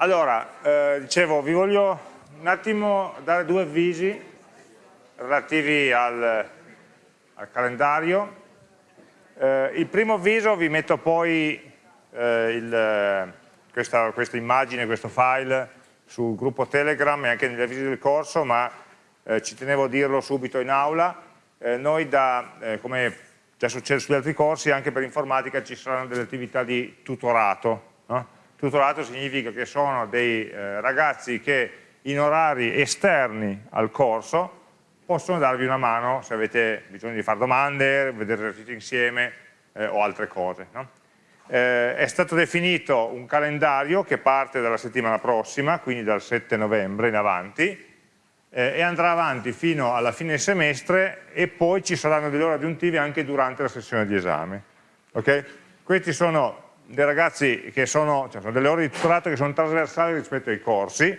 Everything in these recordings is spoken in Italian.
Allora, eh, dicevo, vi voglio un attimo dare due avvisi relativi al, al calendario. Eh, il primo avviso vi metto poi eh, il, questa, questa, immagine, questo file sul gruppo Telegram e anche negli avvisi del corso, ma eh, ci tenevo a dirlo subito in aula. Eh, noi, da, eh, come già succede sugli altri corsi, anche per informatica ci saranno delle attività di tutorato. No? Tutorato significa che sono dei eh, ragazzi che in orari esterni al corso possono darvi una mano se avete bisogno di fare domande, vedere esercizi insieme eh, o altre cose. No? Eh, è stato definito un calendario che parte dalla settimana prossima, quindi dal 7 novembre in avanti, eh, e andrà avanti fino alla fine del semestre e poi ci saranno delle ore aggiuntive anche durante la sessione di esame. Okay? Questi sono dei ragazzi che sono, cioè sono delle ore di tutorato che sono trasversali rispetto ai corsi,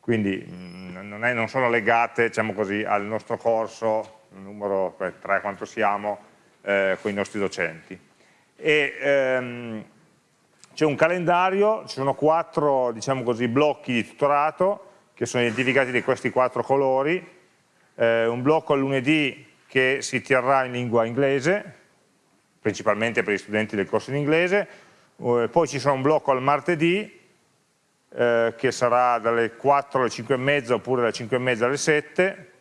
quindi mm, non, è, non, sono legate diciamo così, al nostro corso, numero 3 quanto siamo, eh, con i nostri docenti. Ehm, c'è un calendario, ci sono quattro diciamo così, blocchi di tutorato che sono identificati di questi quattro colori, eh, un blocco al lunedì che si terrà in lingua inglese, principalmente per gli studenti del corso in inglese, eh, poi ci sarà un blocco al martedì eh, che sarà dalle 4 alle 5 e mezza oppure dalle 5 e mezza alle 7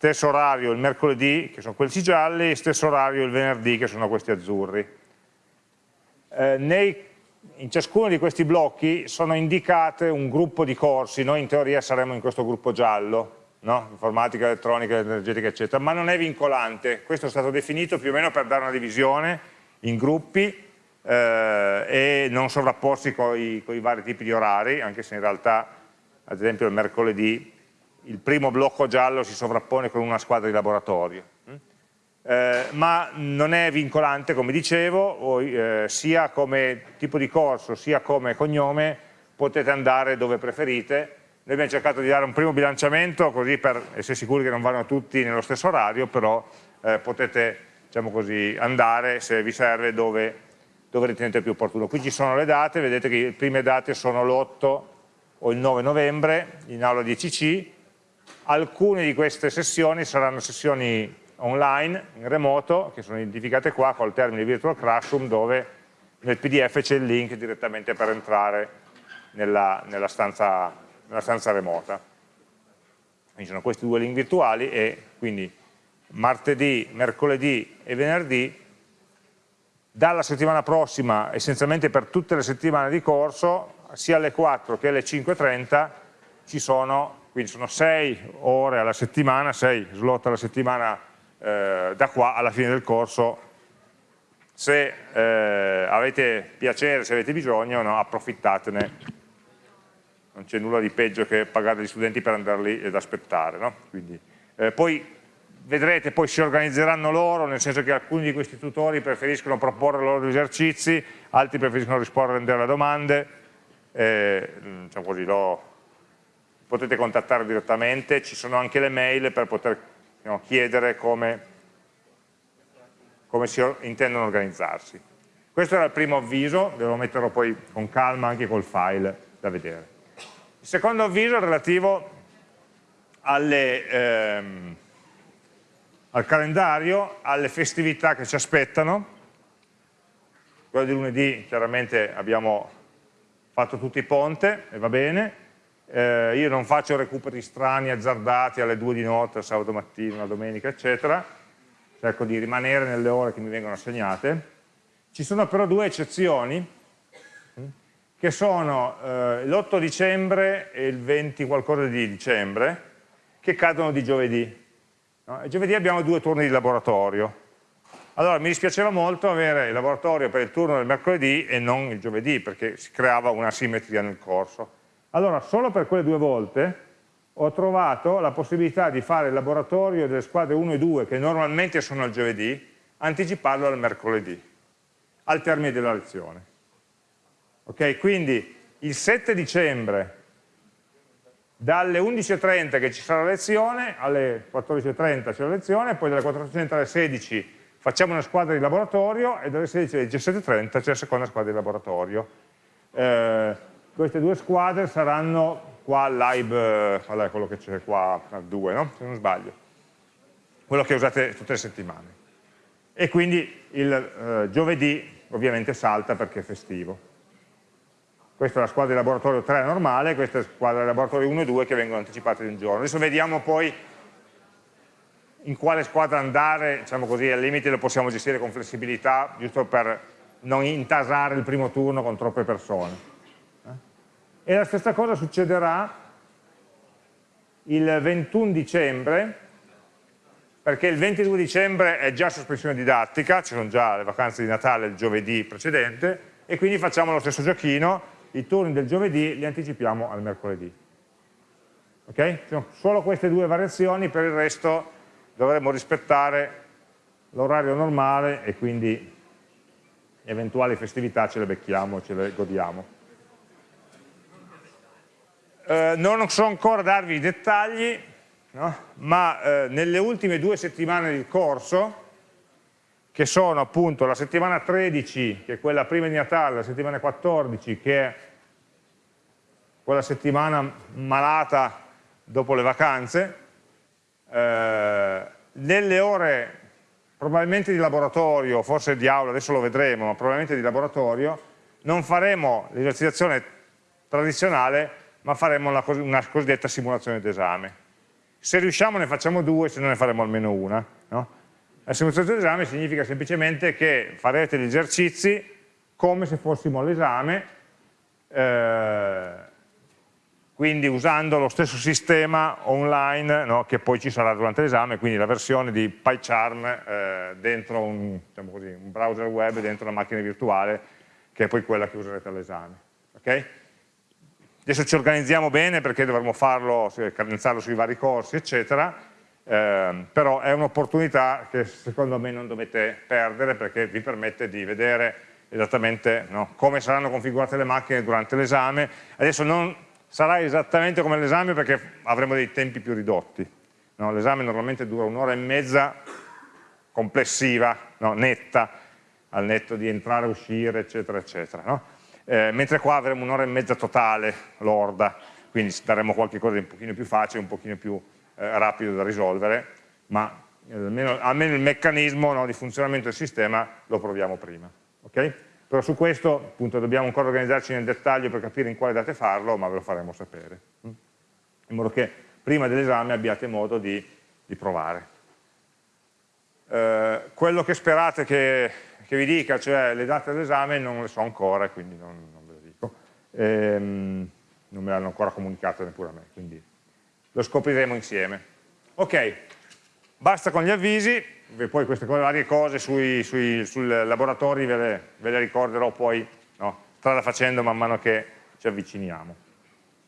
stesso orario il mercoledì che sono questi gialli stesso orario il venerdì che sono questi azzurri. Eh, nei, in ciascuno di questi blocchi sono indicate un gruppo di corsi. Noi in teoria saremo in questo gruppo giallo no? informatica, elettronica, energetica eccetera ma non è vincolante. Questo è stato definito più o meno per dare una divisione in gruppi eh, e non sovrapporsi con i, vari tipi di orari, anche se in realtà, ad esempio il mercoledì, il primo blocco giallo si sovrappone con una squadra di laboratorio. Mm? Eh, ma non è vincolante, come dicevo, o, eh, sia come tipo di corso, sia come cognome, potete andare dove preferite. Noi abbiamo cercato di dare un primo bilanciamento, così per essere sicuri che non vanno tutti nello stesso orario, però eh, potete diciamo così, andare, se vi serve, dove dove ritenete più opportuno. Qui ci sono le date, vedete che le prime date sono l'8 o il 9 novembre in aula 10C, alcune di queste sessioni saranno sessioni online, in remoto, che sono identificate qua col termine virtual classroom dove nel pdf c'è il link direttamente per entrare nella, nella, stanza, nella stanza remota. Quindi sono questi due link virtuali e quindi martedì, mercoledì e venerdì dalla settimana prossima, essenzialmente per tutte le settimane di corso, sia alle 4 che alle 5.30 ci sono, quindi sono 6 ore alla settimana, 6 slot alla settimana eh, da qua alla fine del corso. Se eh, avete piacere, se avete bisogno, no, approfittatene. Non c'è nulla di peggio che pagare gli studenti per andare lì ed aspettare. No? Quindi, eh, poi vedrete poi si organizzeranno loro, nel senso che alcuni di questi tutori preferiscono proporre loro degli esercizi, altri preferiscono rispondere alle domande, eh, diciamo così, lo, potete contattare direttamente, ci sono anche le mail per poter no, chiedere come, come si intendono organizzarsi. Questo era il primo avviso, ve lo metterò poi con calma anche col file da vedere. Il secondo avviso è relativo alle... Ehm, al calendario, alle festività che ci aspettano. Quello di lunedì chiaramente abbiamo fatto tutti ponte e va bene. Eh, io non faccio recuperi strani, azzardati alle due di notte, sabato mattina, la domenica, eccetera. Cerco di rimanere nelle ore che mi vengono assegnate. Ci sono però due eccezioni, che sono eh, l'8 dicembre e il 20 qualcosa di dicembre, che cadono di giovedì. No? giovedì abbiamo due turni di laboratorio. Allora mi dispiaceva molto avere il laboratorio per il turno del mercoledì e non il giovedì, perché si creava una simmetria nel corso. Allora, solo per quelle due volte ho trovato la possibilità di fare il laboratorio delle squadre 1 e 2, che normalmente sono al giovedì, anticiparlo al mercoledì, al termine della lezione. Ok, quindi il 7 dicembre dalle 11.30 che ci sarà lezione, alle 14.30 c'è la lezione, poi dalle 14.30 alle 16 facciamo una squadra di laboratorio e dalle 16 alle 17.30 c'è la seconda squadra di laboratorio. Eh, queste due squadre saranno qua live, qual è quello che c'è qua, al 2, no? se non sbaglio, quello che usate tutte le settimane. E quindi il eh, giovedì ovviamente salta perché è festivo. Questa è la squadra di laboratorio 3 normale, questa è la squadra di laboratorio 1 e 2 che vengono anticipate di un giorno. Adesso vediamo poi in quale squadra andare, diciamo così, al limite lo possiamo gestire con flessibilità, giusto per non intasare il primo turno con troppe persone. Eh? E la stessa cosa succederà il 21 dicembre, perché il 22 dicembre è già sospensione didattica, ci sono già le vacanze di Natale il giovedì precedente, e quindi facciamo lo stesso giochino, i turni del giovedì li anticipiamo al mercoledì. Ok? Sono solo queste due variazioni, per il resto dovremmo rispettare l'orario normale e quindi eventuali festività ce le becchiamo, ce le godiamo. Eh, non so ancora darvi i dettagli, no? ma eh, nelle ultime due settimane del corso, che sono appunto la settimana 13, che è quella prima di Natale, la settimana 14, che è quella settimana malata dopo le vacanze, eh, nelle ore probabilmente di laboratorio, forse di aula, adesso lo vedremo, ma probabilmente di laboratorio, non faremo l'esercitazione tradizionale, ma faremo una, una cosiddetta simulazione d'esame. Se riusciamo ne facciamo due, se no ne faremo almeno una. No? La simulazione d'esame significa semplicemente che farete gli esercizi come se fossimo all'esame, eh, quindi usando lo stesso sistema online no, che poi ci sarà durante l'esame, quindi la versione di PyCharm eh, dentro un, diciamo così, un, browser web, dentro una macchina virtuale, che è poi quella che userete all'esame. Okay? Adesso ci organizziamo bene perché dovremo farlo, cadenzarlo sui vari corsi, eccetera, eh, però è un'opportunità che secondo me non dovete perdere perché vi permette di vedere esattamente no, come saranno configurate le macchine durante l'esame. Adesso non sarà esattamente come l'esame perché avremo dei tempi più ridotti. No? L'esame normalmente dura un'ora e mezza complessiva, no? netta, al netto di entrare, uscire, eccetera, eccetera. Eh, mentre qua avremo un'ora e mezza totale, lorda, quindi daremo qualche cosa di un pochino più facile, un pochino più eh, rapido da risolvere, ma eh, almeno, almeno, il meccanismo di funzionamento del sistema lo proviamo prima. Okay? Però su questo appunto, dobbiamo ancora organizzarci nel dettaglio per capire in quale date farlo, ma ve lo faremo sapere. Mm? In modo che prima dell'esame abbiate modo di, di provare. Eh, quello che sperate che, che, vi dica, cioè le date dell'esame, non le so ancora, quindi non, non ve lo dico. Ehm, non me l'hanno ancora comunicato neppure a me, quindi lo scopriremo insieme. Ok, basta con gli avvisi, poi queste varie cose sui, sui, sui laboratori ve le, ve le, ricorderò poi no, strada facendo man mano che ci avviciniamo.